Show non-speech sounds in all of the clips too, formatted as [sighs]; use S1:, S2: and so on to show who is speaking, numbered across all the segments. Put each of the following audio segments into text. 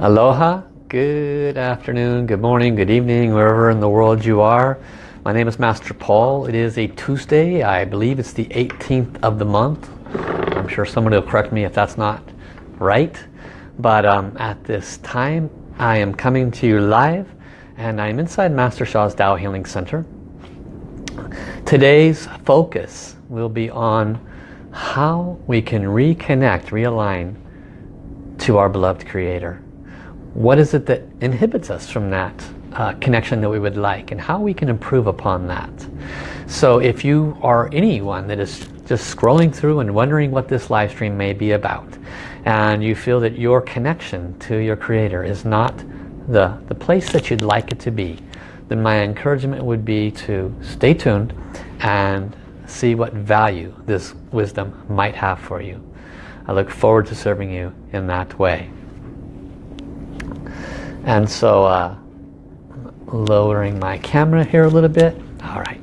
S1: Aloha, good afternoon, good morning, good evening, wherever in the world you are. My name is Master Paul. It is a Tuesday. I believe it's the 18th of the month. I'm sure somebody will correct me if that's not right. But um, at this time, I am coming to you live and I'm inside Master Sha's Tao Healing Center. Today's focus will be on how we can reconnect, realign to our beloved Creator. What is it that inhibits us from that uh, connection that we would like and how we can improve upon that. So if you are anyone that is just scrolling through and wondering what this live stream may be about and you feel that your connection to your creator is not the, the place that you'd like it to be then my encouragement would be to stay tuned and see what value this wisdom might have for you. I look forward to serving you in that way. And so uh, lowering my camera here a little bit. All right.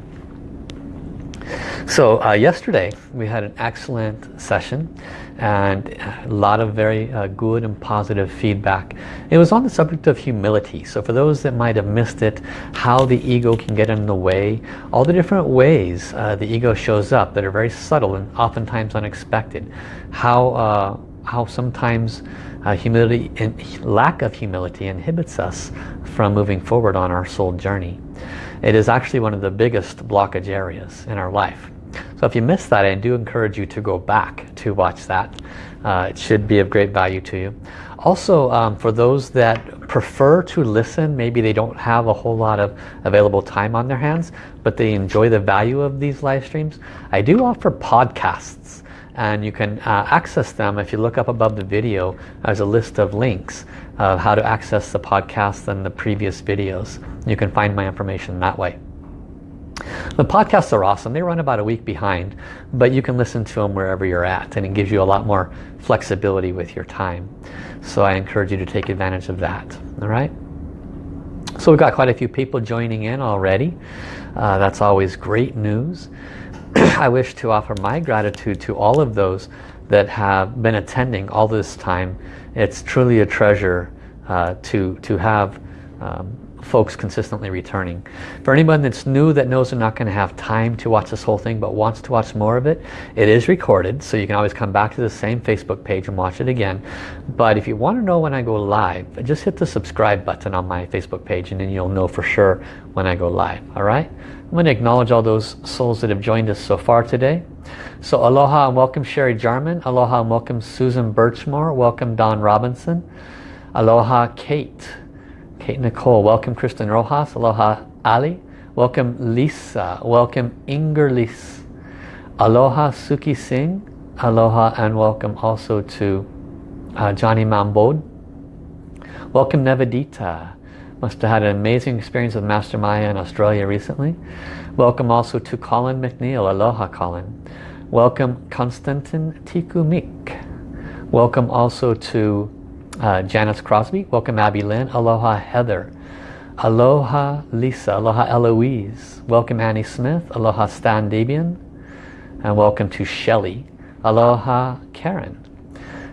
S1: So uh, yesterday we had an excellent session and a lot of very uh, good and positive feedback. It was on the subject of humility. So for those that might have missed it, how the ego can get in the way, all the different ways uh, the ego shows up that are very subtle and oftentimes unexpected. How, uh, how sometimes uh, humility and lack of humility inhibits us from moving forward on our soul journey. It is actually one of the biggest blockage areas in our life. So if you missed that, I do encourage you to go back to watch that. Uh, it should be of great value to you. Also, um, for those that prefer to listen, maybe they don't have a whole lot of available time on their hands, but they enjoy the value of these live streams, I do offer podcasts and you can uh, access them if you look up above the video there's a list of links of how to access the podcast and the previous videos. You can find my information that way. The podcasts are awesome. They run about a week behind, but you can listen to them wherever you're at and it gives you a lot more flexibility with your time. So I encourage you to take advantage of that. All right. So we've got quite a few people joining in already. Uh, that's always great news. I wish to offer my gratitude to all of those that have been attending all this time. It's truly a treasure uh, to, to have um, folks consistently returning. For anyone that's new that knows they're not going to have time to watch this whole thing but wants to watch more of it, it is recorded so you can always come back to the same Facebook page and watch it again. But if you want to know when I go live, just hit the subscribe button on my Facebook page and then you'll know for sure when I go live. Alright? I'm going to acknowledge all those souls that have joined us so far today. So aloha and welcome Sherry Jarman. Aloha and welcome Susan Birchmore. Welcome Don Robinson. Aloha Kate. Kate Nicole. Welcome Kristen Rojas. Aloha Ali. Welcome Lisa. Welcome Ingerlis. Aloha Suki Singh. Aloha and welcome also to uh, Johnny Mambod. Welcome Nevadita. Must have had an amazing experience with Master Maya in Australia recently. Welcome also to Colin McNeil. Aloha Colin. Welcome Konstantin Tikumik. Welcome also to uh, Janice Crosby. Welcome Abby Lynn. Aloha Heather. Aloha Lisa. Aloha Eloise. Welcome Annie Smith. Aloha Stan Debian. And welcome to Shelley. Aloha Karen.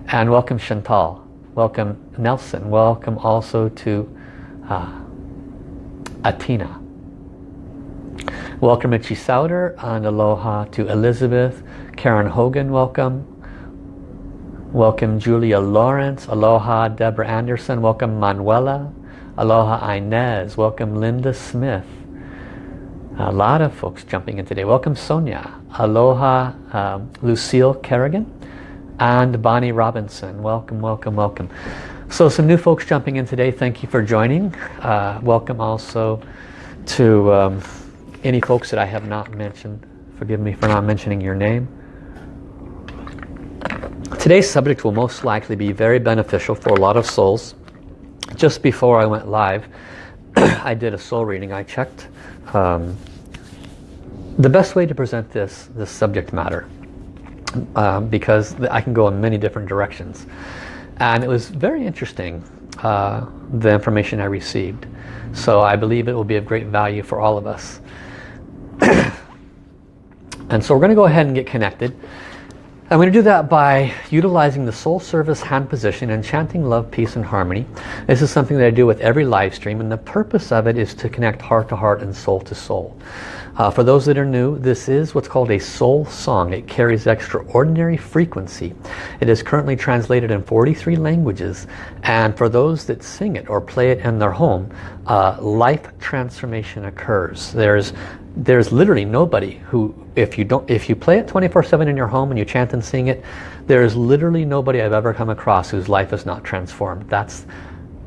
S1: And welcome Chantal. Welcome Nelson. Welcome also to uh, Atina. Welcome Richie Souter and aloha to Elizabeth. Karen Hogan, welcome. Welcome Julia Lawrence. Aloha Deborah Anderson. Welcome Manuela. Aloha Inez. Welcome Linda Smith. A lot of folks jumping in today. Welcome Sonia. Aloha um, Lucille Kerrigan. And Bonnie Robinson. Welcome, welcome, welcome. So some new folks jumping in today. Thank you for joining. Uh, welcome also to um, any folks that I have not mentioned. Forgive me for not mentioning your name. Today's subject will most likely be very beneficial for a lot of souls. Just before I went live, [clears throat] I did a soul reading. I checked um, the best way to present this, this subject matter um, because I can go in many different directions. And it was very interesting, uh, the information I received. So I believe it will be of great value for all of us. [clears throat] and so we're going to go ahead and get connected. I'm going to do that by utilizing the soul service hand position and chanting love, peace and harmony. This is something that I do with every live stream and the purpose of it is to connect heart to heart and soul to soul. Uh, for those that are new, this is what's called a soul song. It carries extraordinary frequency. It is currently translated in 43 languages and for those that sing it or play it in their home, uh, life transformation occurs. There's there's literally nobody who if you don't if you play it 24-7 in your home and you chant and sing it there's literally nobody I've ever come across whose life is not transformed. That's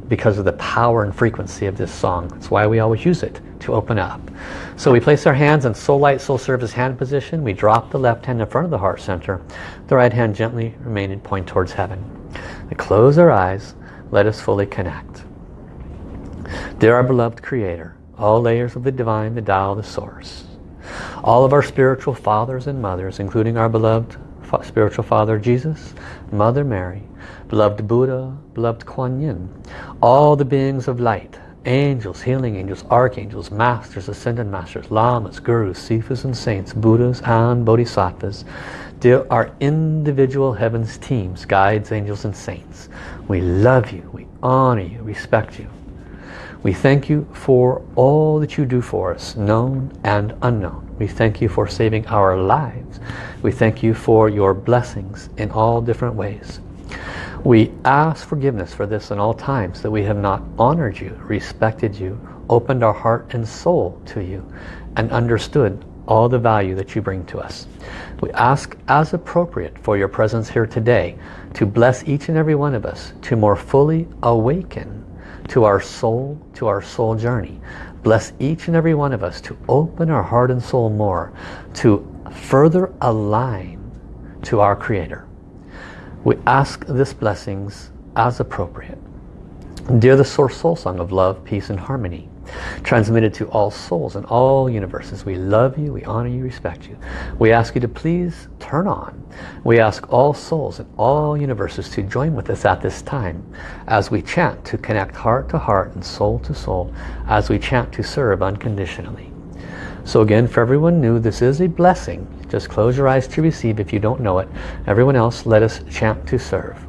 S1: because of the power and frequency of this song. That's why we always use it to open up. So we place our hands in soul light soul service hand position. We drop the left hand in front of the heart center. The right hand gently remain in point towards heaven. We close our eyes. Let us fully connect. Dear our beloved creator all layers of the divine, the Tao, the source. All of our spiritual fathers and mothers, including our beloved spiritual father Jesus, Mother Mary, beloved Buddha, beloved Kuan Yin, all the beings of light, angels, healing angels, archangels, masters, ascended masters, lamas, gurus, sifus and saints, buddhas and bodhisattvas, Dear our individual heavens teams, guides, angels and saints. We love you, we honor you, respect you. We thank you for all that you do for us, known and unknown. We thank you for saving our lives. We thank you for your blessings in all different ways. We ask forgiveness for this in all times that we have not honored you, respected you, opened our heart and soul to you, and understood all the value that you bring to us. We ask as appropriate for your presence here today to bless each and every one of us to more fully awaken to our soul, to our soul journey. Bless each and every one of us to open our heart and soul more, to further align to our Creator. We ask this blessings as appropriate. Dear the Source Soul Song of Love, Peace and Harmony, transmitted to all souls in all universes. We love you, we honor you, respect you. We ask you to please turn on. We ask all souls in all universes to join with us at this time as we chant to connect heart to heart and soul to soul as we chant to serve unconditionally. So again, for everyone new, this is a blessing. Just close your eyes to receive if you don't know it. Everyone else, let us chant to serve.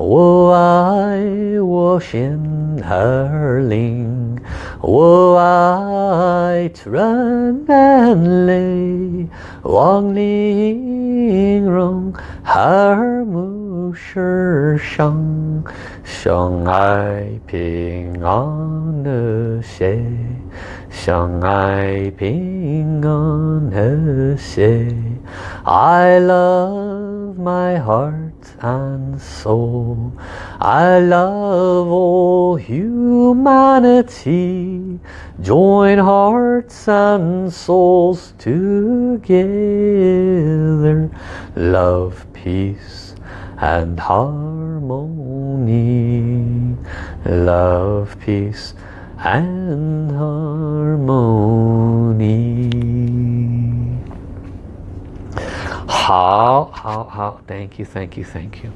S1: 我爱我心儿灵，我爱纯然泪，望玲珑耳目 世上，相爱平安和谐，相爱平安和谐。I love my heart and soul. I love all humanity. Join hearts and souls together. Love, peace and harmony. Love, peace and harmony. Hao, hao, hao, thank you, thank you, thank you.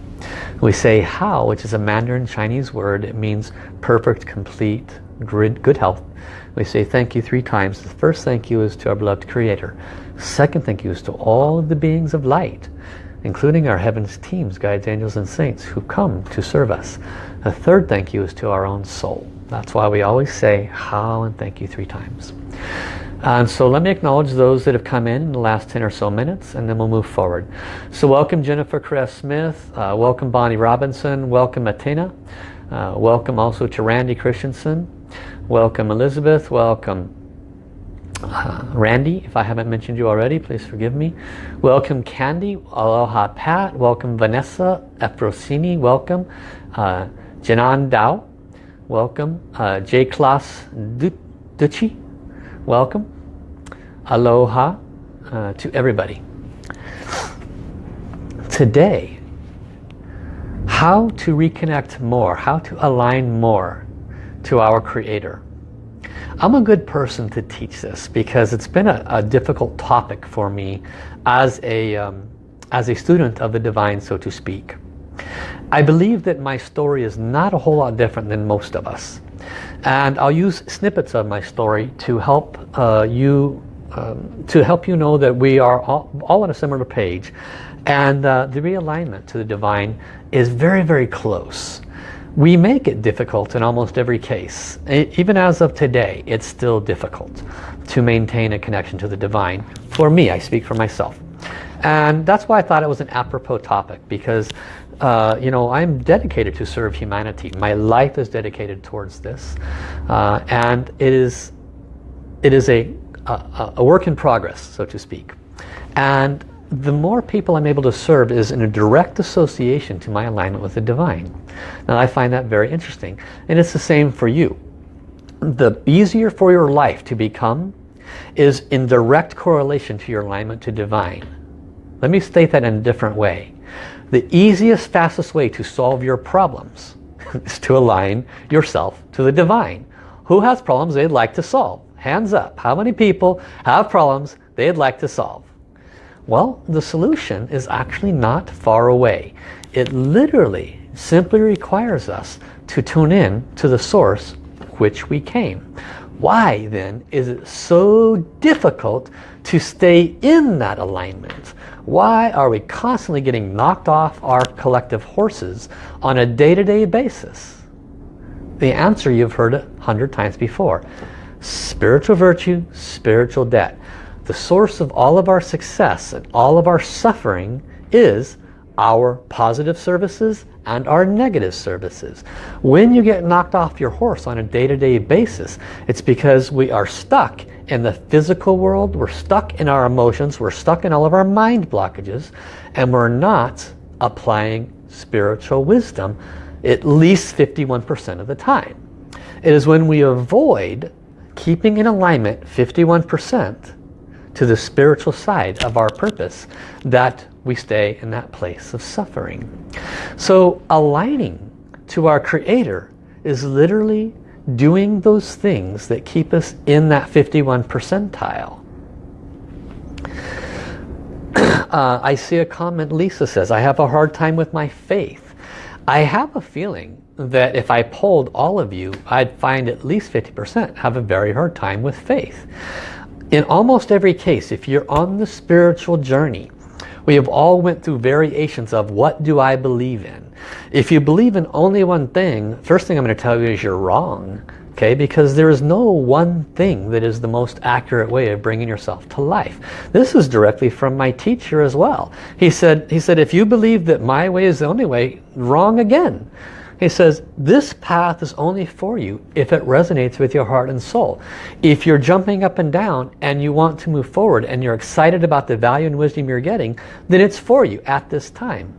S1: We say hao, which is a Mandarin Chinese word. It means perfect, complete, good, good health. We say thank you three times. The first thank you is to our beloved Creator. Second thank you is to all of the beings of light, including our heavens teams, guides, angels, and saints who come to serve us. The third thank you is to our own soul. That's why we always say hao and thank you three times. And so let me acknowledge those that have come in in the last 10 or so minutes and then we'll move forward. So welcome Jennifer Cress Smith, uh, welcome Bonnie Robinson, welcome Athena, uh, welcome also to Randy Christensen, welcome Elizabeth, welcome uh, Randy, if I haven't mentioned you already, please forgive me. Welcome Candy, Aloha Pat, welcome Vanessa Efrosini, welcome uh, Janan Dao, welcome uh, J. Klaas Ducci, welcome. Aloha uh, to everybody. Today, how to reconnect more, how to align more to our Creator. I'm a good person to teach this because it's been a, a difficult topic for me as a, um, as a student of the divine, so to speak. I believe that my story is not a whole lot different than most of us. And I'll use snippets of my story to help uh, you um, to help you know that we are all, all on a similar page and uh, the realignment to the divine is very very close we make it difficult in almost every case even as of today it's still difficult to maintain a connection to the divine for me I speak for myself and that's why I thought it was an apropos topic because uh, you know, I'm dedicated to serve humanity. My life is dedicated towards this. Uh, and it is, it is a, a, a work in progress, so to speak. And the more people I'm able to serve is in a direct association to my alignment with the divine. Now I find that very interesting. And it's the same for you. The easier for your life to become is in direct correlation to your alignment to divine. Let me state that in a different way. The easiest, fastest way to solve your problems [laughs] is to align yourself to the divine. Who has problems they'd like to solve? Hands up. How many people have problems they'd like to solve? Well, the solution is actually not far away. It literally simply requires us to tune in to the source which we came. Why then is it so difficult to stay in that alignment? Why are we constantly getting knocked off our collective horses on a day-to-day -day basis? The answer you've heard a hundred times before. Spiritual virtue, spiritual debt. The source of all of our success and all of our suffering is our positive services and our negative services. When you get knocked off your horse on a day-to-day -day basis, it's because we are stuck in the physical world, we're stuck in our emotions, we're stuck in all of our mind blockages, and we're not applying spiritual wisdom at least 51% of the time. It is when we avoid keeping in alignment 51% to the spiritual side of our purpose that we stay in that place of suffering. So aligning to our Creator is literally doing those things that keep us in that 51 percentile. [clears throat] Uh, I see a comment Lisa says, I have a hard time with my faith. I have a feeling that if I polled all of you, I'd find at least 50% have a very hard time with faith. In almost every case, if you're on the spiritual journey, we have all went through variations of what do I believe in. If you believe in only one thing, first thing I'm going to tell you is you're wrong. Okay, because there is no one thing that is the most accurate way of bringing yourself to life. This is directly from my teacher as well. He said, he said, if you believe that my way is the only way, wrong again. He says, this path is only for you if it resonates with your heart and soul. If you're jumping up and down and you want to move forward and you're excited about the value and wisdom you're getting, then it's for you at this time.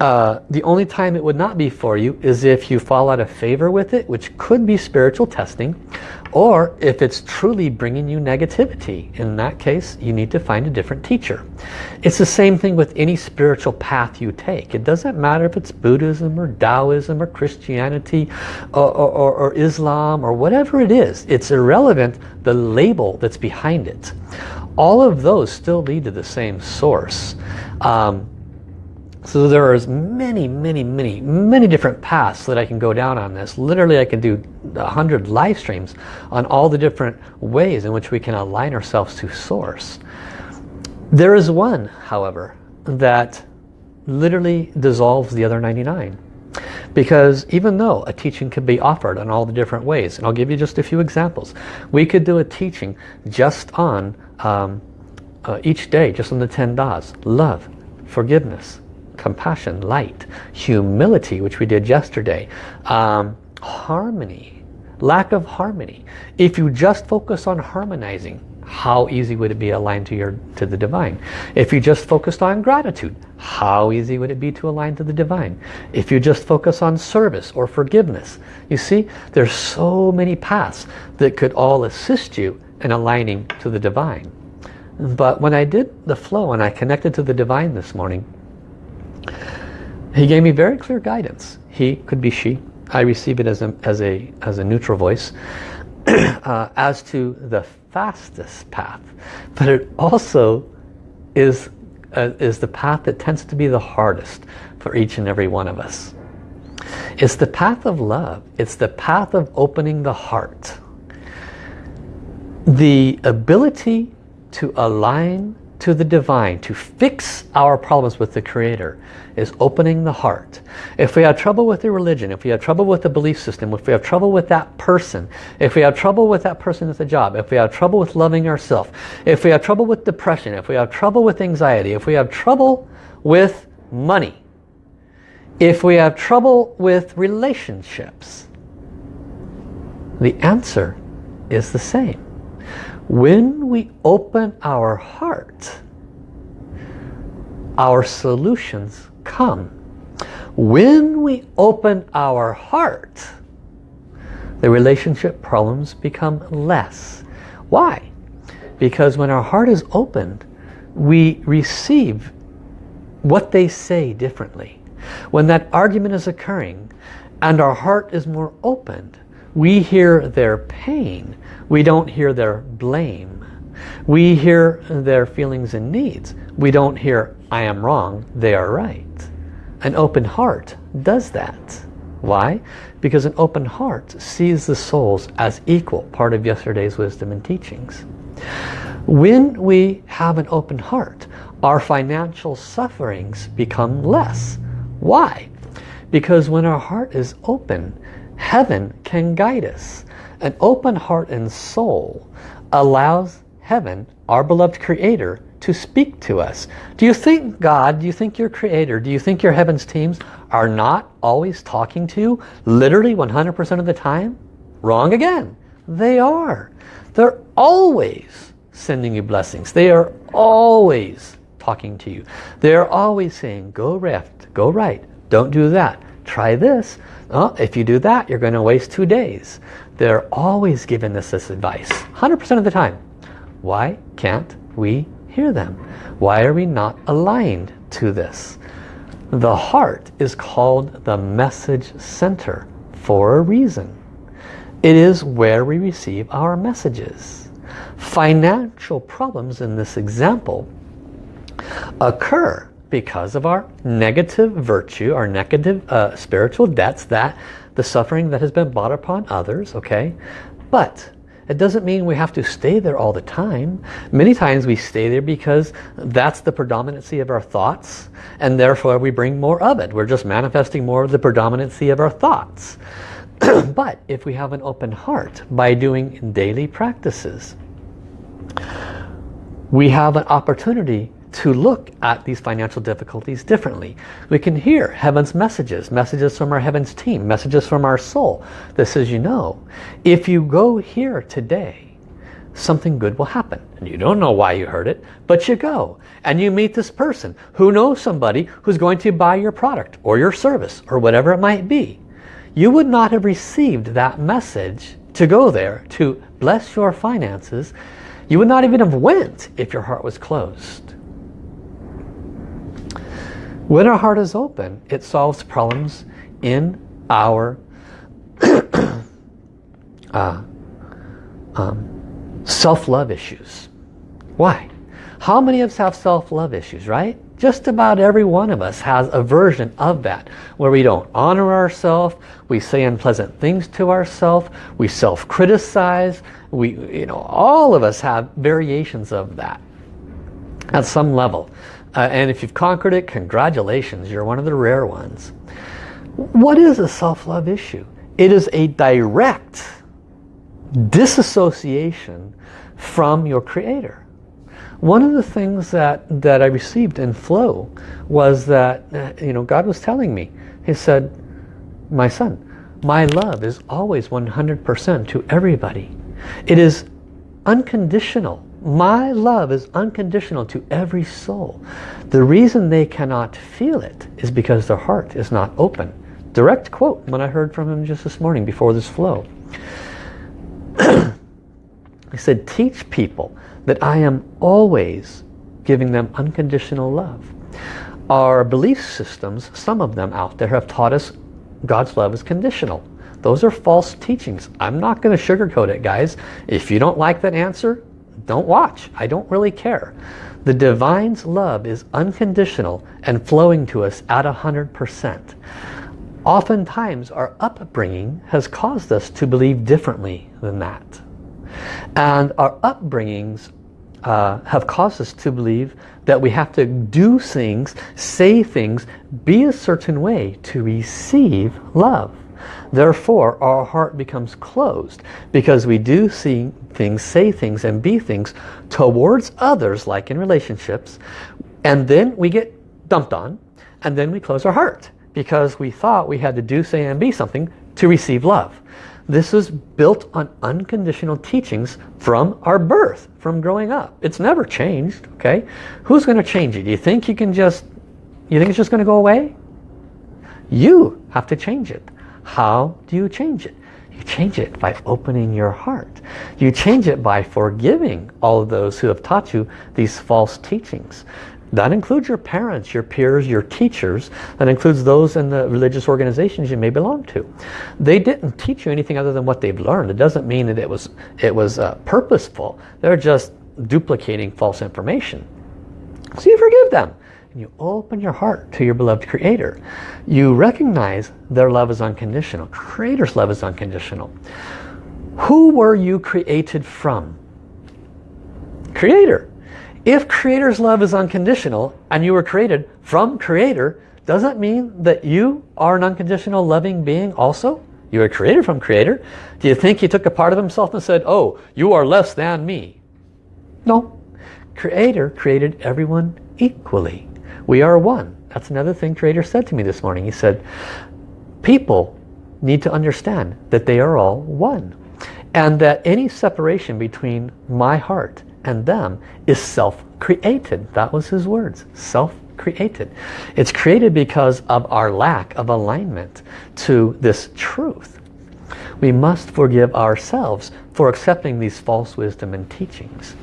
S1: Uh, the only time it would not be for you is if you fall out of favor with it, which could be spiritual testing, or if it's truly bringing you negativity. In that case, you need to find a different teacher. It's the same thing with any spiritual path you take. It doesn't matter if it's Buddhism or Taoism or Christianity or, or, or Islam or whatever it is. It's irrelevant the label that's behind it. All of those still lead to the same source. Um, so there are many, many, many, many different paths that I can go down on this. Literally I can do a hundred live streams on all the different ways in which we can align ourselves to source. There is one, however, that literally dissolves the other 99. Because even though a teaching could be offered in all the different ways, and I'll give you just a few examples. We could do a teaching just on um, uh, each day, just on the 10 Das. Love, forgiveness, compassion, light, humility, which we did yesterday, um, harmony, lack of harmony. If you just focus on harmonizing, how easy would it be aligned to your to the divine? If you just focused on gratitude, how easy would it be to align to the divine? If you just focus on service or forgiveness, you see, there's so many paths that could all assist you in aligning to the divine. But when I did the flow and I connected to the divine this morning, he gave me very clear guidance. He could be she. I receive it as a, as a, as a neutral voice. [clears throat] uh, as to the fastest path. But it also is, uh, is the path that tends to be the hardest for each and every one of us. It's the path of love. It's the path of opening the heart. The ability to align to the divine, to fix our problems with the Creator, is opening the heart. If we have trouble with the religion, if we have trouble with the belief system, if we have trouble with that person, if we have trouble with that person at the job, if we have trouble with loving ourselves, if we have trouble with depression, if we have trouble with anxiety, if we have trouble with money, if we have trouble with relationships, the answer is the same. When we open our heart, our solutions come. When we open our heart, the relationship problems become less. Why? Because when our heart is opened, we receive what they say differently. When that argument is occurring and our heart is more opened, we hear their pain we don't hear their blame. We hear their feelings and needs. We don't hear, I am wrong, they are right. An open heart does that. Why? Because an open heart sees the souls as equal, part of yesterday's wisdom and teachings. When we have an open heart, our financial sufferings become less. Why? Because when our heart is open, heaven can guide us. An open heart and soul allows heaven, our beloved creator, to speak to us. Do you think God, do you think your creator, do you think your heavens teams are not always talking to you literally 100% of the time? Wrong again. They are. They're always sending you blessings. They are always talking to you. They're always saying, go left, go right, don't do that, try this. Oh, if you do that, you're going to waste two days. They're always giving us this advice, 100% of the time. Why can't we hear them? Why are we not aligned to this? The heart is called the message center for a reason. It is where we receive our messages. Financial problems in this example occur because of our negative virtue, our negative uh, spiritual debts that the suffering that has been brought upon others, okay? But it doesn't mean we have to stay there all the time. Many times we stay there because that's the predominancy of our thoughts and therefore we bring more of it. We're just manifesting more of the predominancy of our thoughts. [clears throat] but if we have an open heart by doing daily practices, we have an opportunity to look at these financial difficulties differently. We can hear heaven's messages, messages from our heaven's team, messages from our soul that says, you know, if you go here today, something good will happen. And you don't know why you heard it, but you go. And you meet this person who knows somebody who's going to buy your product or your service or whatever it might be. You would not have received that message to go there to bless your finances. You would not even have went if your heart was closed. When our heart is open, it solves problems in our [coughs] uh, um, self-love issues. Why? How many of us have self-love issues, right? Just about every one of us has a version of that where we don't honor ourselves, we say unpleasant things to ourselves, we self-criticize, we, you know, all of us have variations of that at some level. Uh, and if you've conquered it, congratulations, you're one of the rare ones. What is a self-love issue? It is a direct disassociation from your creator. One of the things that, that I received in flow was that, uh, you know, God was telling me, he said, my son, my love is always 100% to everybody. It is unconditional. My love is unconditional to every soul. The reason they cannot feel it is because their heart is not open. Direct quote when I heard from him just this morning before this flow. [clears throat] he said, teach people that I am always giving them unconditional love. Our belief systems, some of them out there, have taught us God's love is conditional. Those are false teachings. I'm not going to sugarcoat it, guys. If you don't like that answer, don't watch. I don't really care. The Divine's love is unconditional and flowing to us at 100%. Oftentimes our upbringing has caused us to believe differently than that. And our upbringings uh, have caused us to believe that we have to do things, say things, be a certain way to receive love. Therefore, our heart becomes closed because we do see things, say things, and be things towards others, like in relationships, and then we get dumped on, and then we close our heart because we thought we had to do, say, and be something to receive love. This is built on unconditional teachings from our birth, from growing up. It's never changed, okay? Who's going to change it? Do you think you can just, you think it's just going to go away? You have to change it. How do you change it? You change it by opening your heart. You change it by forgiving all of those who have taught you these false teachings. That includes your parents, your peers, your teachers. That includes those in the religious organizations you may belong to. They didn't teach you anything other than what they've learned. It doesn't mean that it was, it was uh, purposeful. They're just duplicating false information. So you forgive them. And you open your heart to your beloved Creator. You recognize their love is unconditional. Creator's love is unconditional. Who were you created from? Creator. If Creator's love is unconditional and you were created from Creator, does that mean that you are an unconditional loving being also? You were created from Creator. Do you think he took a part of himself and said, oh, you are less than me? No. Creator created everyone equally. We are one. That's another thing Creator said to me this morning. He said, people need to understand that they are all one. And that any separation between my heart and them is self-created. That was his words, self-created. It's created because of our lack of alignment to this truth. We must forgive ourselves for accepting these false wisdom and teachings.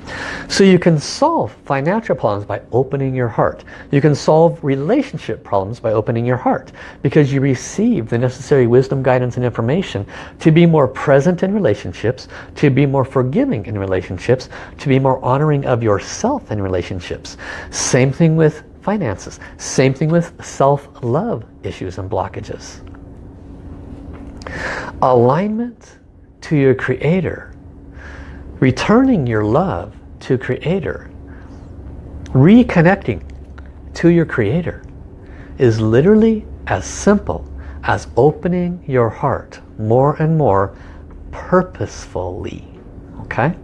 S1: So you can solve financial problems by opening your heart. You can solve relationship problems by opening your heart because you receive the necessary wisdom, guidance and information to be more present in relationships, to be more forgiving in relationships, to be more honoring of yourself in relationships. Same thing with finances. Same thing with self-love issues and blockages. Alignment to your Creator, returning your love to Creator, reconnecting to your Creator is literally as simple as opening your heart more and more purposefully. Okay?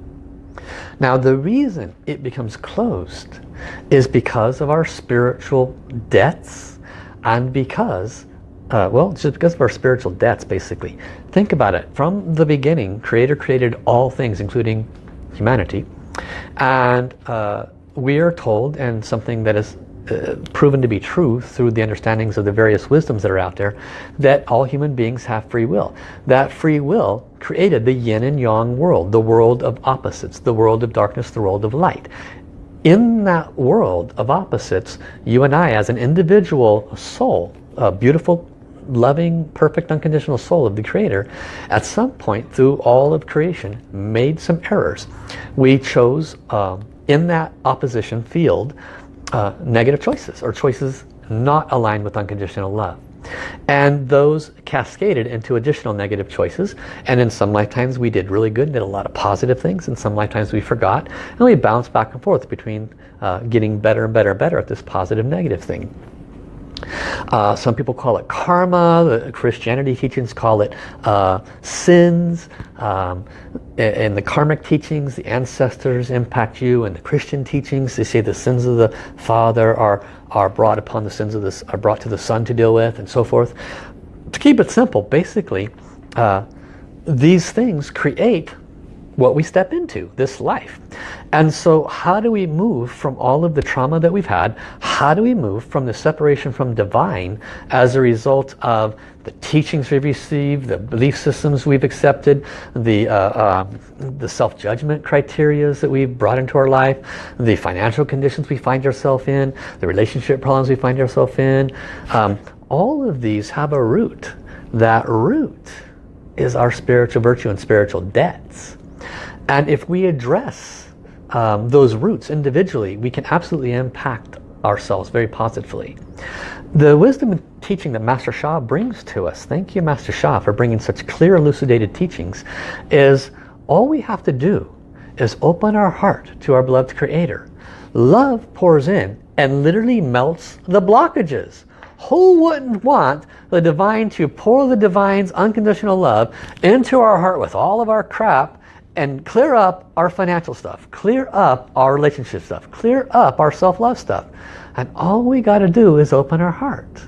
S1: Now the reason it becomes closed is because of our spiritual debts and because uh, well, just because of our spiritual debts, basically. Think about it. From the beginning, Creator created all things, including humanity. And uh, we are told, and something that is uh, proven to be true through the understandings of the various wisdoms that are out there, that all human beings have free will. That free will created the yin and yang world, the world of opposites, the world of darkness, the world of light. In that world of opposites, you and I as an individual soul, a beautiful loving, perfect, unconditional soul of the Creator, at some point through all of creation, made some errors. We chose um, in that opposition field uh, negative choices or choices not aligned with unconditional love. And those cascaded into additional negative choices. And in some lifetimes we did really good, did a lot of positive things. In some lifetimes we forgot. And we bounced back and forth between uh, getting better and better and better at this positive negative thing. Uh, some people call it karma. The Christianity teachings call it uh, sins. Um, in the karmic teachings, the ancestors impact you. And the Christian teachings, they say the sins of the father are are brought upon the sins of this are brought to the son to deal with, and so forth. To keep it simple, basically, uh, these things create what we step into, this life. And so how do we move from all of the trauma that we've had? How do we move from the separation from divine as a result of the teachings we've received, the belief systems we've accepted, the, uh, uh, the self-judgment criterias that we've brought into our life, the financial conditions we find ourselves in, the relationship problems we find ourselves in. Um, all of these have a root. That root is our spiritual virtue and spiritual debts. And if we address um, those roots individually, we can absolutely impact ourselves very positively. The wisdom and teaching that Master Sha brings to us, thank you Master Sha for bringing such clear elucidated teachings, is all we have to do is open our heart to our beloved Creator. Love pours in and literally melts the blockages. Who wouldn't want the divine to pour the divine's unconditional love into our heart with all of our crap and clear up our financial stuff, clear up our relationship stuff, clear up our self-love stuff. And all we got to do is open our heart.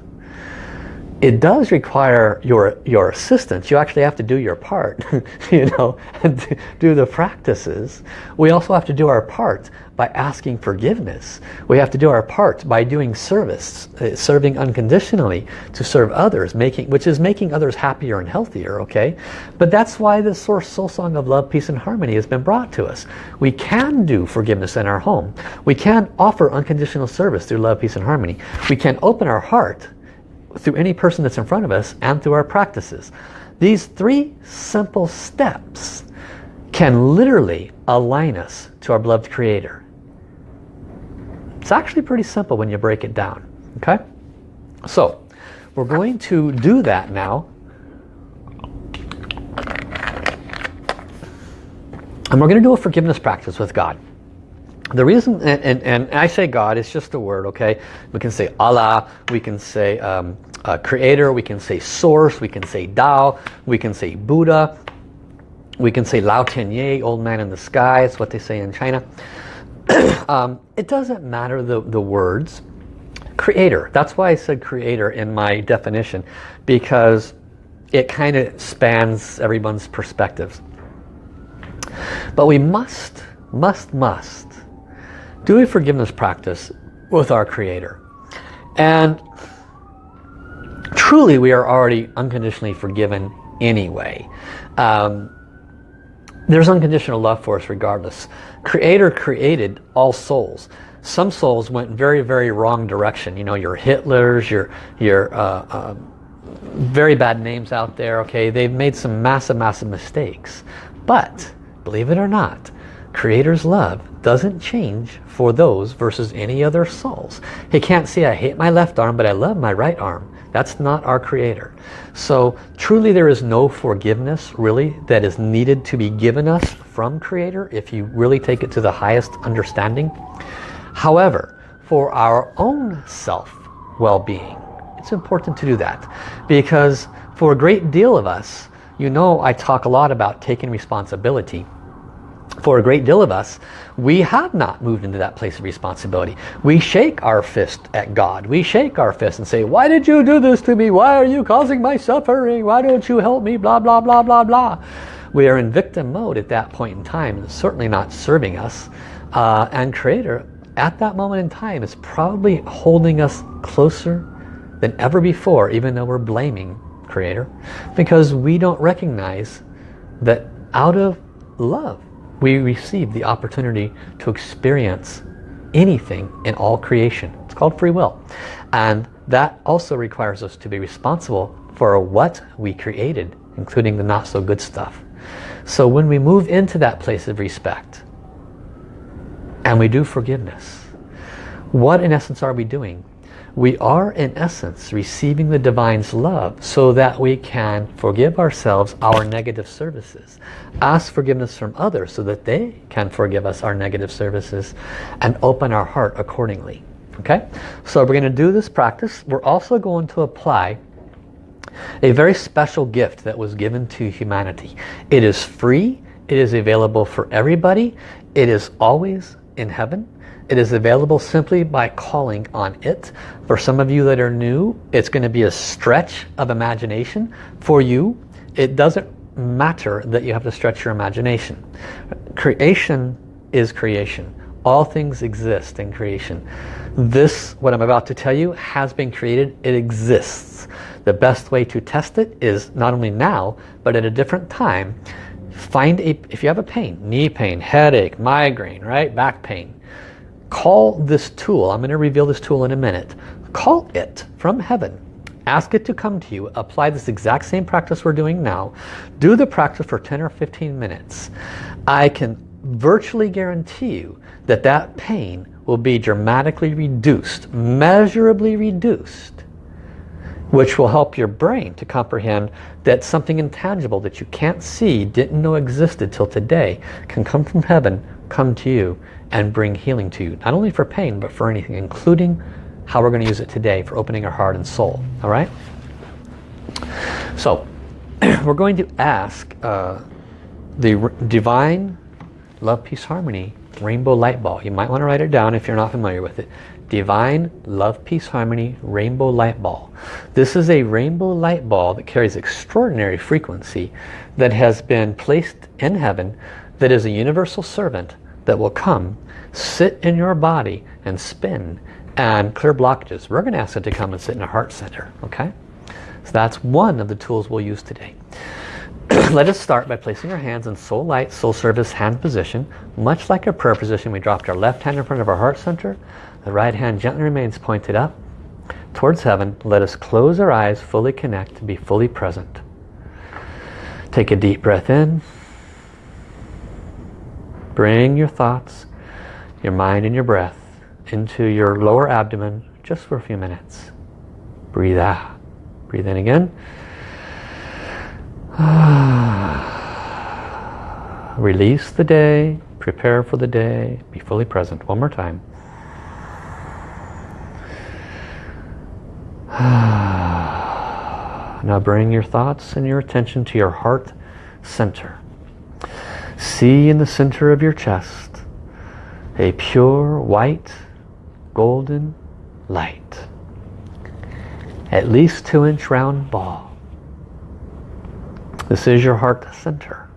S1: It does require your, your assistance. You actually have to do your part, [laughs] you know, and do the practices. We also have to do our part by asking forgiveness. We have to do our part by doing service, uh, serving unconditionally to serve others, making, which is making others happier and healthier, okay? But that's why the Source Soul Song of Love, Peace and Harmony has been brought to us. We can do forgiveness in our home. We can offer unconditional service through love, peace and harmony. We can open our heart through any person that's in front of us and through our practices. These three simple steps can literally align us to our beloved Creator. It's actually pretty simple when you break it down. Okay? So, we're going to do that now. And we're going to do a forgiveness practice with God. The reason, and, and, and I say God, it's just a word, okay? We can say Allah, we can say um, uh, Creator, we can say Source, we can say Tao, we can say Buddha, we can say Lao Tianye, Old Man in the Sky, it's what they say in China. [coughs] um, it doesn't matter the, the words. Creator, that's why I said creator in my definition, because it kind of spans everyone's perspectives. But we must, must, must do a forgiveness practice with our Creator. And truly we are already unconditionally forgiven anyway. Um, there's unconditional love for us regardless. Creator created all souls. Some souls went very, very wrong direction. You know, your Hitlers, your, your uh, uh, very bad names out there, okay? They've made some massive, massive mistakes. But, believe it or not, Creator's love doesn't change for those versus any other souls. He can't say, I hate my left arm, but I love my right arm. That's not our Creator. So truly there is no forgiveness really that is needed to be given us from Creator if you really take it to the highest understanding. However, for our own self well-being, it's important to do that because for a great deal of us, you know I talk a lot about taking responsibility for a great deal of us, we have not moved into that place of responsibility. We shake our fist at God. We shake our fist and say, why did you do this to me? Why are you causing my suffering? Why don't you help me? Blah, blah, blah, blah, blah. We are in victim mode at that point in time. It's certainly not serving us. Uh, and Creator, at that moment in time, is probably holding us closer than ever before, even though we're blaming Creator. Because we don't recognize that out of love, we receive the opportunity to experience anything in all creation. It's called free will. And that also requires us to be responsible for what we created, including the not so good stuff. So when we move into that place of respect and we do forgiveness, what in essence are we doing? We are in essence receiving the divine's love so that we can forgive ourselves our negative services ask forgiveness from others so that they can forgive us our negative services and open our heart accordingly okay? So we're going to do this practice. We're also going to apply a very special gift that was given to humanity. It is free. It is available for everybody. It is always in heaven it is available simply by calling on it. For some of you that are new, it's going to be a stretch of imagination. For you, it doesn't matter that you have to stretch your imagination. Creation is creation. All things exist in creation. This, what I'm about to tell you, has been created. It exists. The best way to test it is not only now, but at a different time. Find a, if you have a pain, knee pain, headache, migraine, right, back pain, call this tool. I'm going to reveal this tool in a minute. Call it from heaven. Ask it to come to you. Apply this exact same practice we're doing now. Do the practice for 10 or 15 minutes. I can virtually guarantee you that that pain will be dramatically reduced, measurably reduced, which will help your brain to comprehend that something intangible that you can't see, didn't know existed till today, can come from heaven, come to you, and bring healing to you. Not only for pain, but for anything, including how we're going to use it today for opening our heart and soul. All right? So, [clears throat] we're going to ask uh, the Divine Love, Peace, Harmony Rainbow Light Ball. You might want to write it down if you're not familiar with it. Divine Love, Peace, Harmony Rainbow Light Ball. This is a rainbow light ball that carries extraordinary frequency that has been placed in heaven that is a universal servant that will come, sit in your body and spin and clear blockages. We're going to ask it to come and sit in a heart center. Okay? So that's one of the tools we'll use today. [clears throat] Let us start by placing our hands in soul light, soul service hand position. Much like a prayer position, we dropped our left hand in front of our heart center. The right hand gently remains pointed up towards heaven. Let us close our eyes, fully connect, to be fully present. Take a deep breath in. Bring your thoughts, your mind and your breath into your lower abdomen just for a few minutes. Breathe out. Breathe in again. [sighs] Release the day, prepare for the day, be fully present. One more time. [sighs] Now bring your thoughts and your attention to your heart center. See in the center of your chest a pure white golden light. At least two inch round ball. This is your heart center.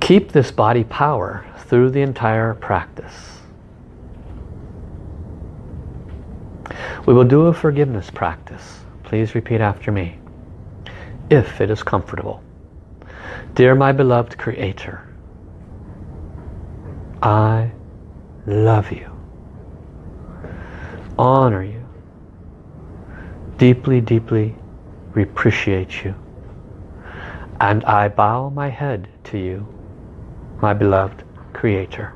S1: Keep this body power through the entire practice. We will do a forgiveness practice. Please repeat after me. If it is comfortable. Dear my beloved Creator, I love you, honor you, deeply, deeply appreciate you. And I bow my head to you, my beloved Creator.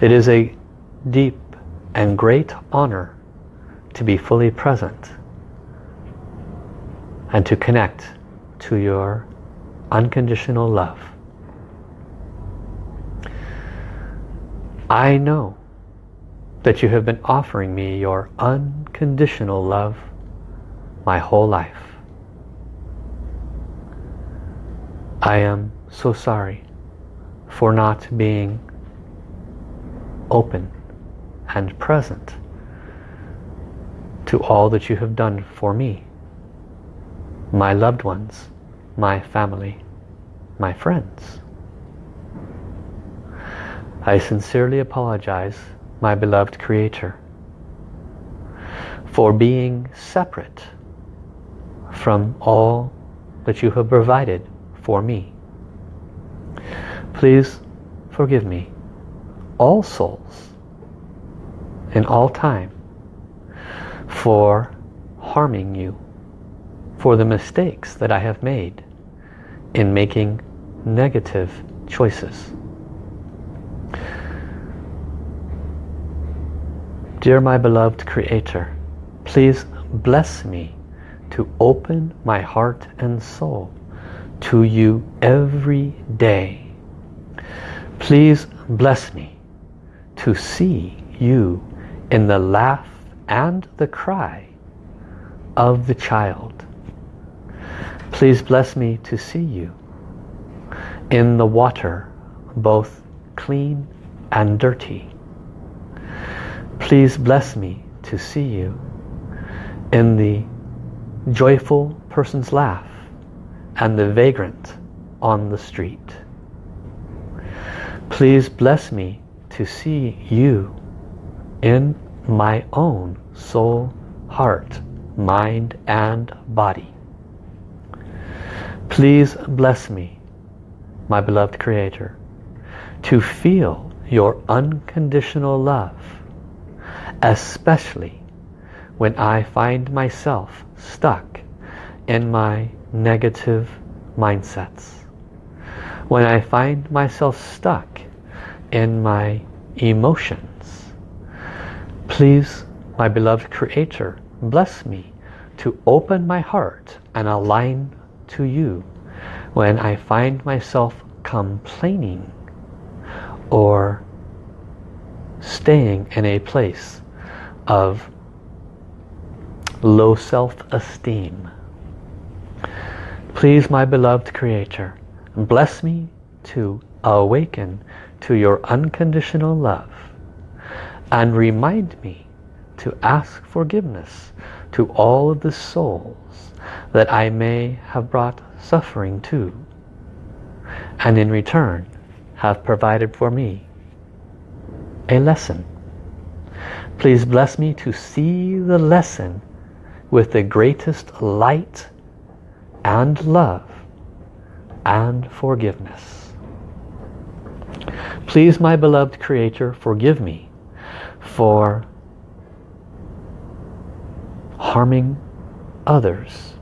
S1: It is a deep and great honor to be fully present and to connect to your unconditional love. I know that you have been offering me your unconditional love my whole life. I am so sorry for not being open and present to all that you have done for me, my loved ones, my family, my friends. I sincerely apologize, my beloved Creator, for being separate from all that you have provided for me. Please forgive me, all souls, in all time, for harming you, for the mistakes that I have made in making negative choices. Dear my beloved Creator, please bless me to open my heart and soul to you every day. Please bless me to see you in the laugh and the cry of the child. Please bless me to see you in the water, both clean and dirty. Please bless me to see you in the joyful person's laugh and the vagrant on the street. Please bless me to see you in my own soul, heart, mind and body. Please bless me, my beloved Creator, to feel your unconditional love, especially when I find myself stuck in my negative mindsets. When I find myself stuck in my emotions. Please, my beloved Creator, bless me to open my heart and align to you when I find myself complaining or staying in a place of low self-esteem. Please, my beloved Creator, bless me to awaken to your unconditional love and remind me to ask forgiveness to all of the souls that I may have brought suffering to and in return have provided for me a lesson. Please bless me to see the lesson with the greatest light and love and forgiveness. Please, my beloved Creator, forgive me for harming others,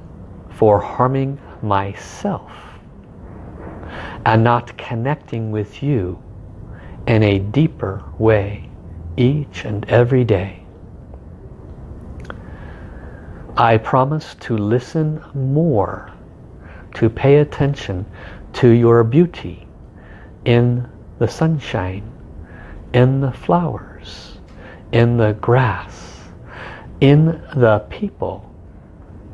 S1: for harming myself, and not connecting with you in a deeper way each and every day. I promise to listen more, to pay attention to your beauty in the sunshine, in the flowers, in the grass, in the people,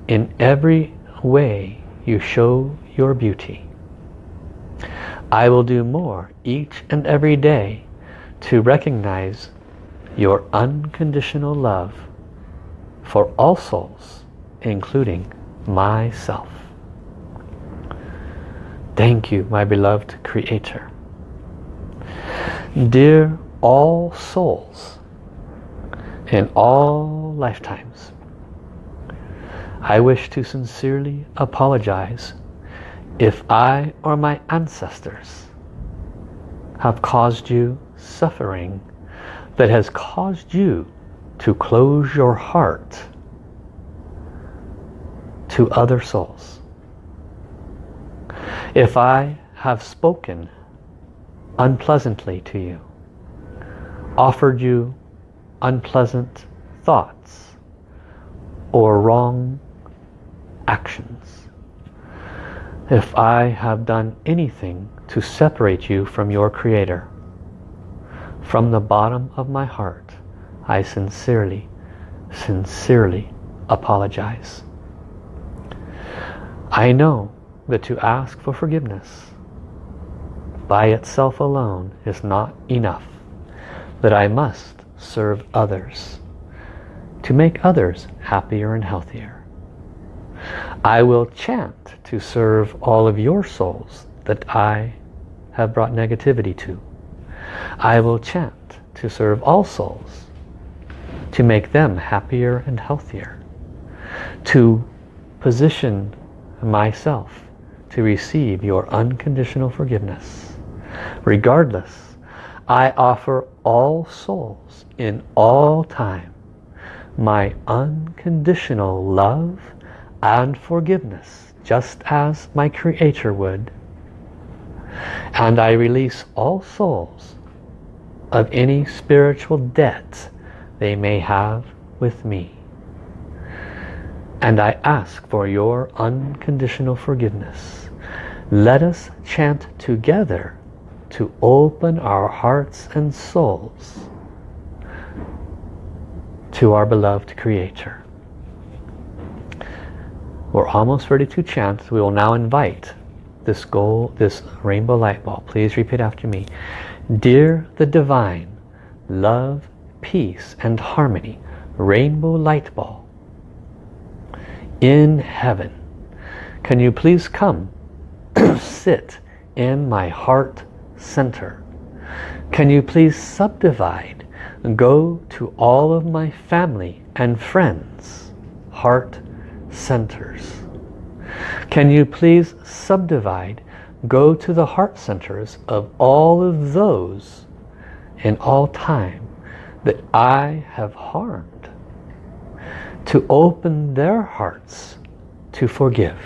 S1: in every way you show your beauty. I will do more each and every day to recognize your unconditional love for all souls, including myself. Thank you, my beloved Creator. Dear all souls in all lifetimes, I wish to sincerely apologize if I or my ancestors have caused you suffering that has caused you to close your heart to other souls. If I have spoken unpleasantly to you, offered you unpleasant thoughts or wrong actions, if I have done anything to separate you from your Creator, from the bottom of my heart, I sincerely, sincerely apologize. I know that to ask for forgiveness by itself alone is not enough, that I must serve others to make others happier and healthier. I will chant to serve all of your souls that I have brought negativity to. I will chant to serve all souls, to make them happier and healthier, to position myself to receive your unconditional forgiveness. Regardless, I offer all souls in all time my unconditional love and forgiveness, just as my Creator would. And I release all souls of any spiritual debt they may have with me. And I ask for your unconditional forgiveness. Let us chant together to open our hearts and souls to our beloved Creator. We're almost ready to chant. We will now invite this goal, this rainbow light ball. Please repeat after me. Dear the Divine, love, peace and harmony, rainbow light ball, in heaven, can you please come [clears throat] sit in my heart center. Can you please subdivide go to all of my family and friends, heart centers. Can you please subdivide, go to the heart centers of all of those in all time that I have harmed to open their hearts to forgive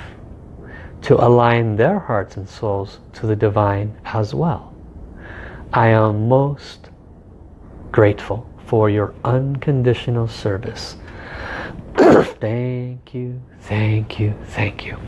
S1: to align their hearts and souls to the divine as well. I am most grateful for your unconditional service. [coughs] thank you, thank you, thank you.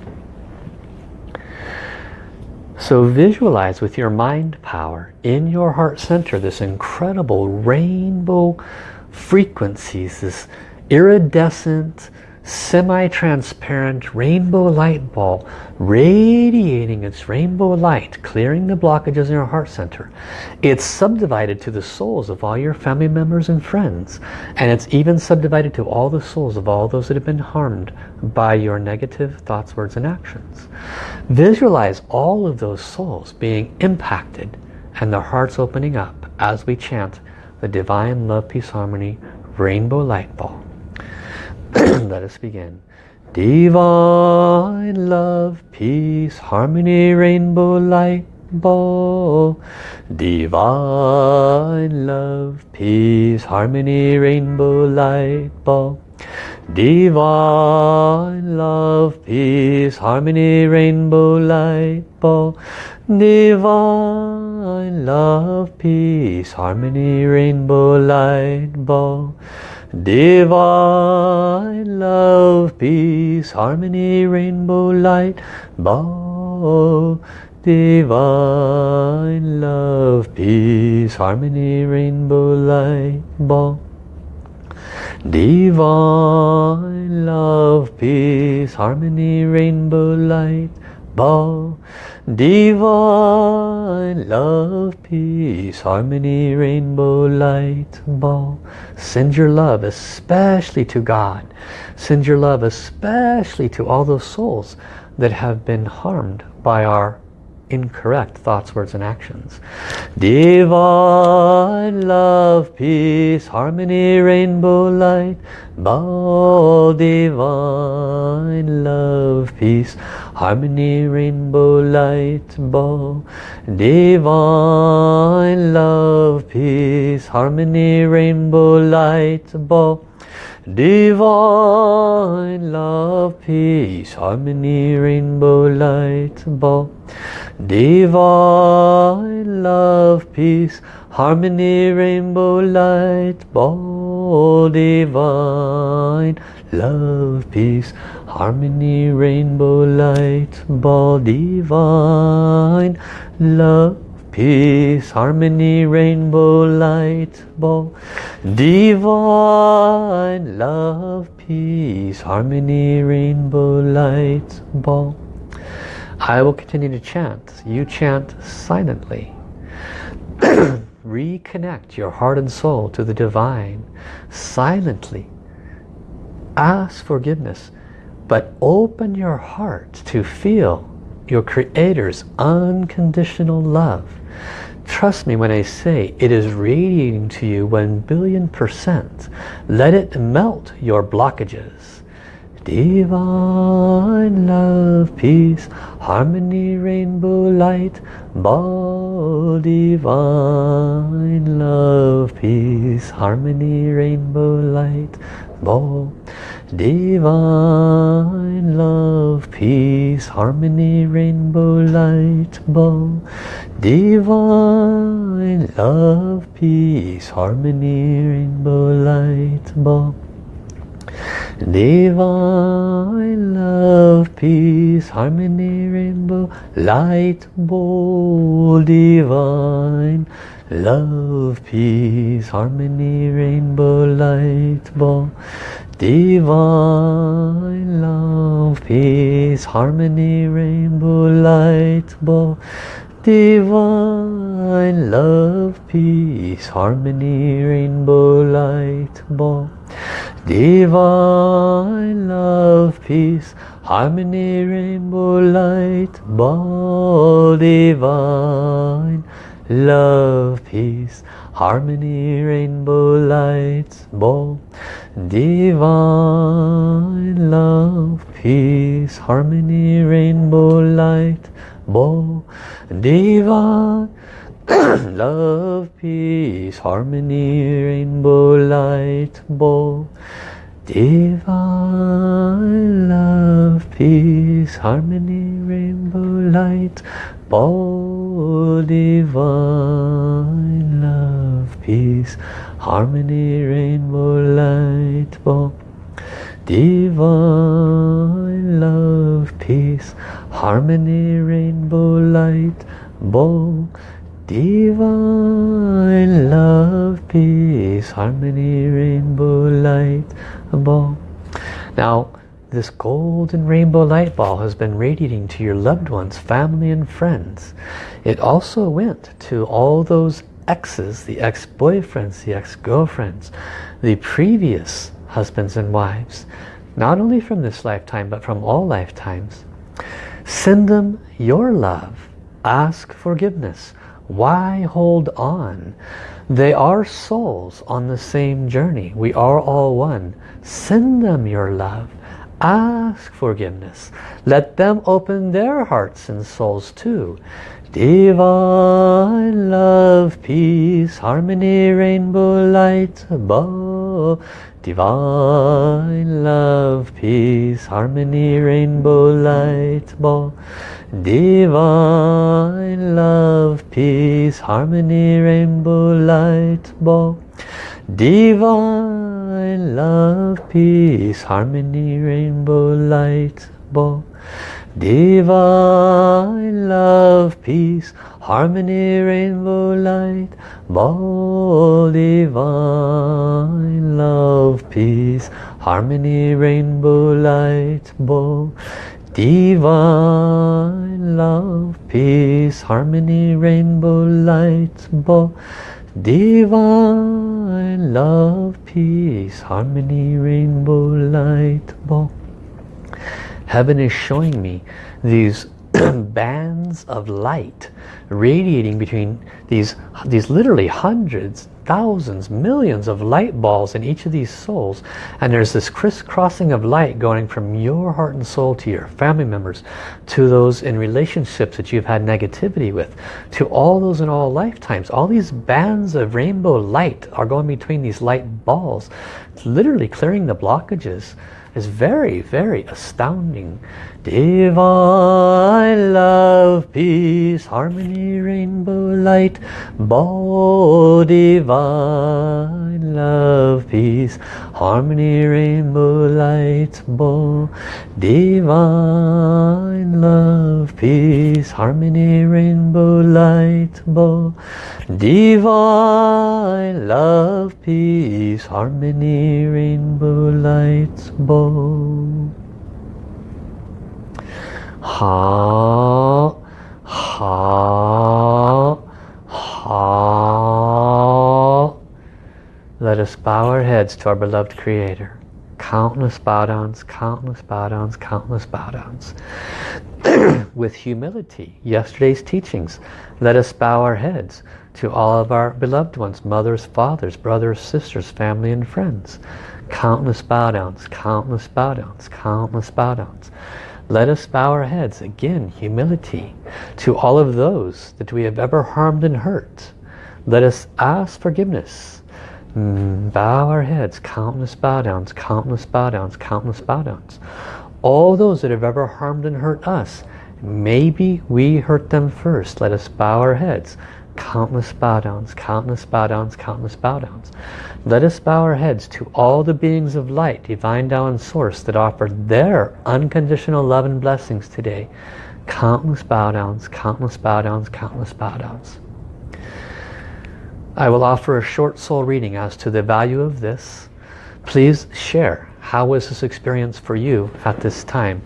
S1: So visualize with your mind power in your heart center this incredible rainbow frequencies, this iridescent semi-transparent rainbow light ball radiating its rainbow light clearing the blockages in your heart center. It's subdivided to the souls of all your family members and friends and it's even subdivided to all the souls of all those that have been harmed by your negative thoughts words and actions. Visualize all of those souls being impacted and their hearts opening up as we chant the divine love peace harmony rainbow light ball [clears throat] Let us begin. Divine love, peace, harmony, rainbow light ball. Divine love, peace, harmony, rainbow light ball. Divine love, peace, harmony, rainbow light ball. Divine love, peace, harmony, rainbow light ball. Divine love, peace, harmony, rainbow light, ball. Divine love, peace, harmony, rainbow light, ball. Divine love, peace, harmony, rainbow light, ball. Divine love, peace, harmony, rainbow light ball. Send your love especially to God. Send your love especially to all those souls that have been harmed by our incorrect thoughts, words and actions. Divine love, peace, harmony, rainbow light, bow divine love, peace, harmony, rainbow light, bow divine love, peace, harmony, rainbow light, bow Divine love, peace, harmony, rainbow light, ball. Divine love, peace, harmony, rainbow light, ball. Divine love, peace, harmony, rainbow light, ball. Divine love, peace, harmony, rainbow, light, ball, divine love, peace, harmony, rainbow, light, ball. I will continue to chant. You chant silently. [clears throat] Reconnect your heart and soul to the divine silently. Ask forgiveness, but open your heart to feel your Creator's unconditional love. Trust me when I say it is radiating to you one billion percent. Let it melt your blockages. Divine love, peace, harmony, rainbow light, ball, divine love, peace, harmony, rainbow light, ball, divine love, peace, harmony, rainbow light, ball, divine love, peace, harmony, rainbow light, ball. Divine love, peace, harmony, rainbow, light, ball, divine love, peace, harmony, rainbow, light, ball, divine love, peace, harmony, rainbow, light, ball, divine love, peace, harmony, rainbow, light, ball. Divine love, peace, harmony, rainbow light, ball divine, love, peace, harmony, rainbow light, ball divine, love, peace, harmony, rainbow light, ball divine, [coughs] love, peace, harmony, rainbow light, ball Divine love, peace, harmony, rainbow light, ball divine love, peace, harmony, rainbow light, ball divine love, peace, harmony, rainbow light, ball divine love, peace, harmony, rainbow light, Now, this golden rainbow light ball has been radiating to your loved ones, family and friends. It also went to all those exes, the ex-boyfriends, the ex-girlfriends, the previous husbands and wives, not only from this lifetime, but from all lifetimes. Send them your love. Ask forgiveness. Why hold on? They are souls on the same journey. We are all one. Send them your love. Ask forgiveness. Let them open their hearts and souls too. Divine love, peace, harmony, rainbow light above. Divine love, peace, harmony, rainbow light above. Divine love, peace, harmony, rainbow light ball. Divine love, peace, harmony, rainbow light ball. Divine love, peace, harmony, rainbow light ball. Divine love, peace, harmony, rainbow light ball. Divine love, peace, harmony, rainbow light, bow. Divine love, peace, harmony, rainbow light, bow. Heaven is showing me these [clears throat] bands of light radiating between these, these literally hundreds, thousands, millions of light balls in each of these souls. And there's this crisscrossing of light going from your heart and soul to your family members, to those in relationships that you've had negativity with, to all those in all lifetimes. All these bands of rainbow light are going between these light balls. It's literally clearing the blockages is very, very astounding. Divine love, peace, harmony, rainbow light, ball divine love, peace, harmony, rainbow light, ball divine love, peace, harmony, rainbow light, ball divine love, peace, harmony, rainbow light, ball. Hao, hao, hao. Let us bow our heads to our beloved Creator. Countless bow downs, countless bow downs, countless bow downs. [clears throat] With humility, yesterday's teachings, let us bow our heads to all of our beloved ones, mothers, fathers, brothers, sisters, family and friends. Countless bow downs, countless bow downs, countless bow downs. Let us bow our heads, again, humility, to all of those that we have ever harmed and hurt. Let us ask forgiveness. Mm, bow our heads, countless bow downs, countless bow downs, countless bow downs. All those that have ever harmed and hurt us, maybe we hurt them first. Let us bow our heads, countless bow downs, countless bow downs, countless bow downs. Let us bow our heads to all the beings of light, divine Tao and source that offer their unconditional love and blessings today. Countless bow downs, countless bow downs, countless bow downs. I will offer a short soul reading as to the value of this. Please share. How was this experience for you at this time?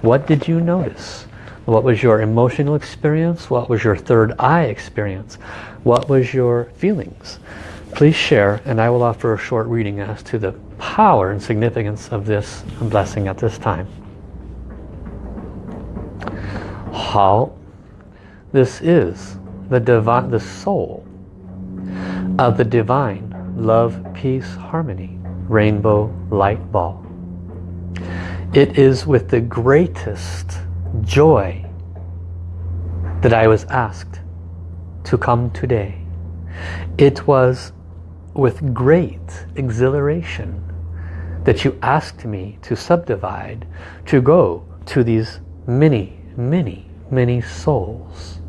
S1: What did you notice? What was your emotional experience? What was your third eye experience? What was your feelings? Please share and I will offer a short reading as to the power and significance of this blessing at this time. How this is the divine, the soul of the divine love, peace, harmony, rainbow light ball. It is with the greatest joy that I was asked to come today. It was with great exhilaration that you asked me to subdivide, to go to these many, many, many souls.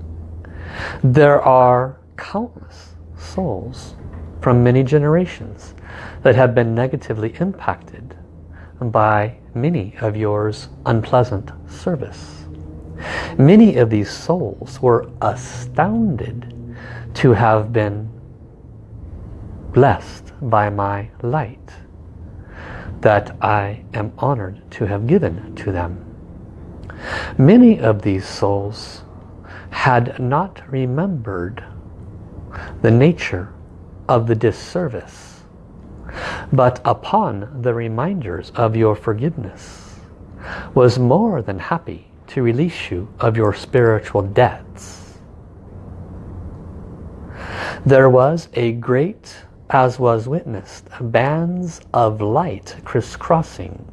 S1: There are countless souls from many generations that have been negatively impacted by many of yours unpleasant service. Many of these souls were astounded to have been blessed by my light that I am honored to have given to them. Many of these souls had not remembered the nature of the disservice, but upon the reminders of your forgiveness, was more than happy to release you of your spiritual debts. There was a great as was witnessed, bands of light crisscrossing.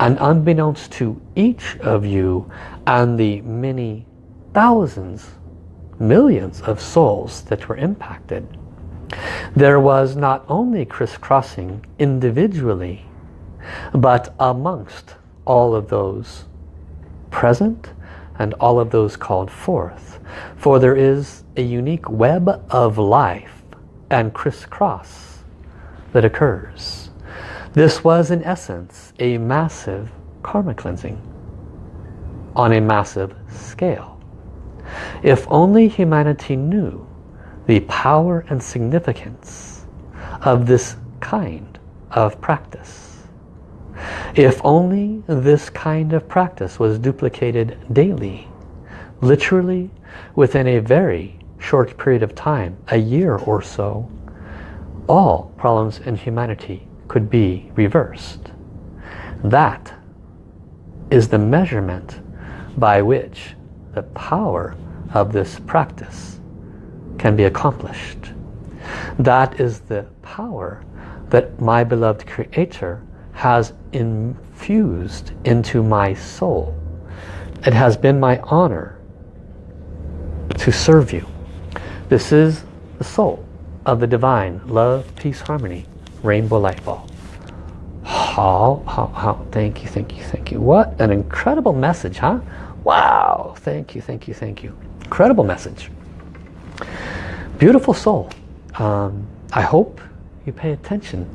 S1: And unbeknownst to each of you and the many thousands, millions of souls that were impacted, there was not only crisscrossing individually, but amongst all of those present and all of those called forth. For there is a unique web of life and crisscross that occurs. This was in essence a massive karma cleansing on a massive scale. If only humanity knew the power and significance of this kind of practice. If only this kind of practice was duplicated daily, literally within a very short period of time, a year or so, all problems in humanity could be reversed. That is the measurement by which the power of this practice can be accomplished. That is the power that my beloved Creator has infused into my soul. It has been my honor to serve you. This is the soul of the divine love, peace, harmony, rainbow light ball. Hao, hao, hao, thank you, thank you, thank you. What an incredible message, huh? Wow, thank you, thank you, thank you. Incredible message. Beautiful soul. Um, I hope you pay attention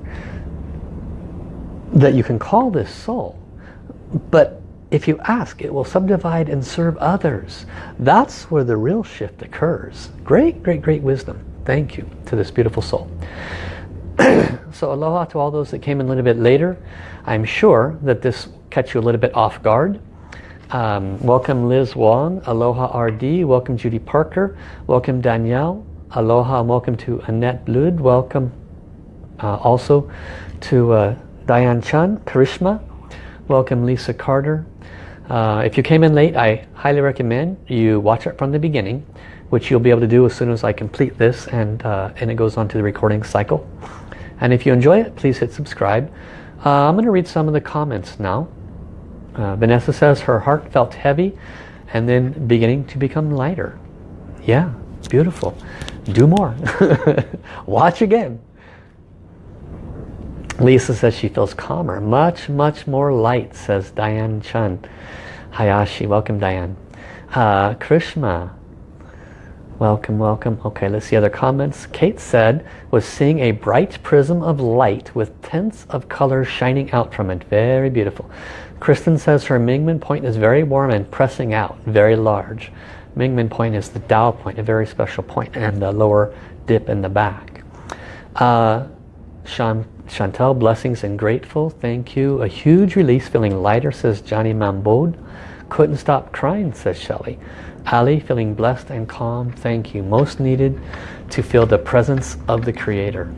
S1: that you can call this soul, but if you ask, it will subdivide and serve others. That's where the real shift occurs. Great, great, great wisdom. Thank you to this beautiful soul. [clears throat] so aloha to all those that came in a little bit later. I'm sure that this catch you a little bit off guard. Um, welcome Liz Wong, Aloha RD, welcome Judy Parker, welcome Danielle, Aloha and welcome to Annette Blood, welcome uh, also to uh, Diane Chan, Karishma, welcome Lisa Carter, uh, if you came in late, I highly recommend you watch it from the beginning, which you'll be able to do as soon as I complete this and, uh, and it goes on to the recording cycle. And if you enjoy it, please hit subscribe. Uh, I'm going to read some of the comments now. Uh, Vanessa says her heart felt heavy and then beginning to become lighter. Yeah, beautiful. Do more. [laughs] Watch again. Lisa says she feels calmer. Much, much more light, says Diane Chun. Hayashi, welcome Diane. Uh, Krishma, welcome, welcome. Okay, let's see other comments. Kate said, was seeing a bright prism of light with tints of color shining out from it. Very beautiful. Kristen says her Mingmen point is very warm and pressing out, very large. Mingmen point is the Tao point, a very special point, and the lower dip in the back. Uh, Sean Chantel, blessings and grateful. Thank you. A huge release, feeling lighter, says Johnny Mambode. Couldn't stop crying, says Shelley. Ali, feeling blessed and calm. Thank you. Most needed to feel the presence of the Creator.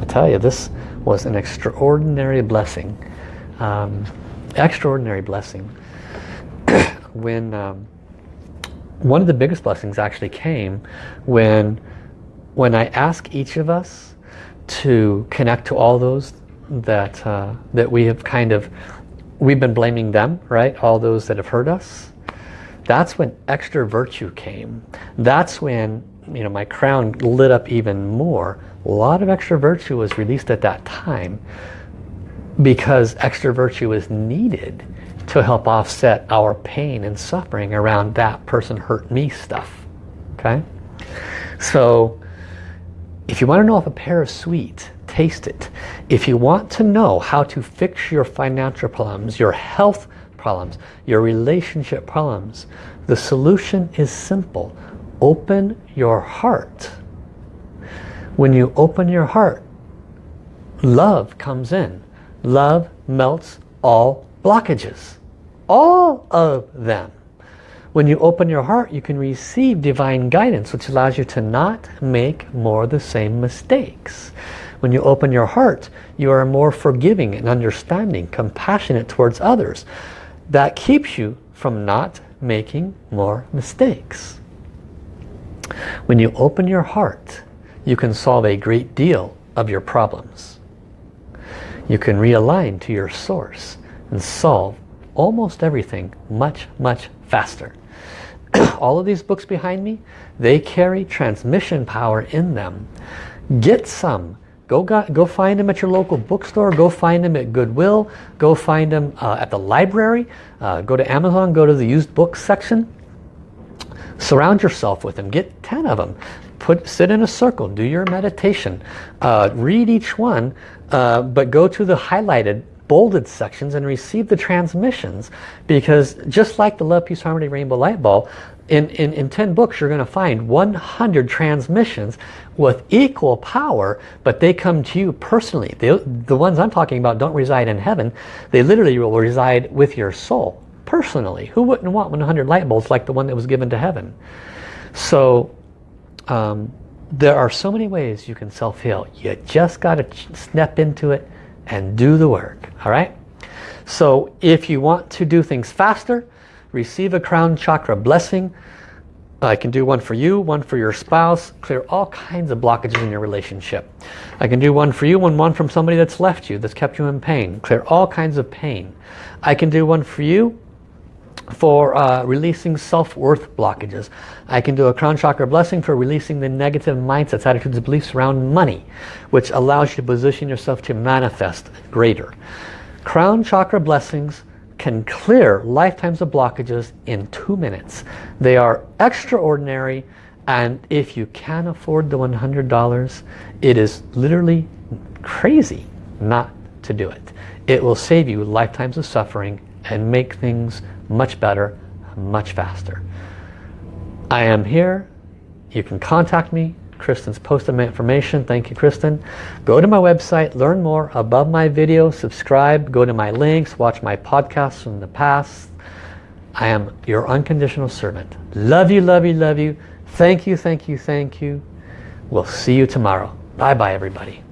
S1: I tell you, this was an extraordinary blessing. Um, extraordinary blessing. [coughs] when um, one of the biggest blessings actually came when when I ask each of us to connect to all those that uh, that we have kind of we've been blaming them right? All those that have hurt us. That's when extra virtue came. That's when you know my crown lit up even more. A lot of extra virtue was released at that time because extra virtue is needed to help offset our pain and suffering around that person hurt me stuff okay? So if you want to know if a pear is sweet taste it if you want to know how to fix your financial problems your health problems your relationship problems the solution is simple. Open your heart. When you open your heart love comes in. Love melts all blockages. All of them. When you open your heart, you can receive divine guidance, which allows you to not make more the same mistakes. When you open your heart, you are more forgiving and understanding, compassionate towards others. That keeps you from not making more mistakes. When you open your heart, you can solve a great deal of your problems. You can realign to your source and solve almost everything much, much faster. [coughs] All of these books behind me, they carry transmission power in them. Get some. Go, go find them at your local bookstore. Go find them at Goodwill. Go find them uh, at the library. Uh, go to Amazon. Go to the used books section. Surround yourself with them. Get 10 of them. Put, sit in a circle. Do your meditation. Uh, read each one. Uh, but go to the highlighted bolded sections and receive the transmissions because just like the Love, Peace, Harmony Rainbow Light Ball, in, in, in 10 books you're going to find 100 transmissions with equal power, but they come to you personally. They, the ones I'm talking about don't reside in heaven. They literally will reside with your soul, personally. Who wouldn't want 100 light bulbs like the one that was given to heaven? So um, there are so many ways you can self-heal. You just got to step into it and do the work. All right? So if you want to do things faster, receive a crown chakra blessing. I can do one for you, one for your spouse, clear all kinds of blockages in your relationship. I can do one for you and one from somebody that's left you, that's kept you in pain, clear all kinds of pain. I can do one for you for uh, releasing self-worth blockages. I can do a crown chakra blessing for releasing the negative mindsets, attitudes, beliefs around money, which allows you to position yourself to manifest greater. Crown chakra blessings can clear lifetimes of blockages in two minutes. They are extraordinary and if you can afford the $100, it is literally crazy not to do it. It will save you lifetimes of suffering and make things much better, much faster. I am here. You can contact me. Kristen's posted my information. Thank you, Kristen. Go to my website, learn more above my video, subscribe, go to my links, watch my podcasts from the past. I am your unconditional servant. Love you, love you, love you. Thank you, thank you, thank you. We'll see you tomorrow. Bye-bye, everybody.